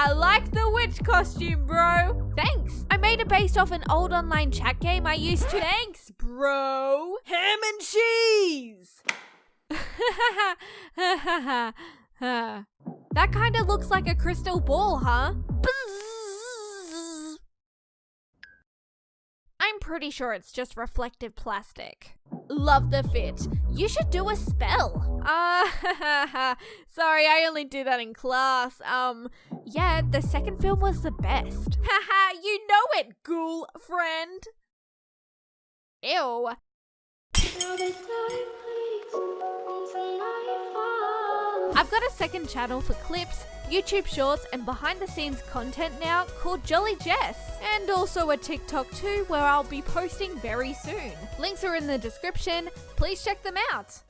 I like the witch costume, bro. Thanks. I made it based off an old online chat game I used to. Thanks, bro. Ham and cheese! that kind of looks like a crystal ball, huh? I'm pretty sure it's just reflective plastic. Love the fit. You should do a spell. Uh, sorry, I only do that in class. Um, yeah, the second film was the best. Haha, you know it, ghoul friend. Ew. I've got a second channel for clips, YouTube shorts, and behind the scenes content now called Jolly Jess. And also a TikTok too, where I'll be posting very soon. Links are in the description. Please check them out.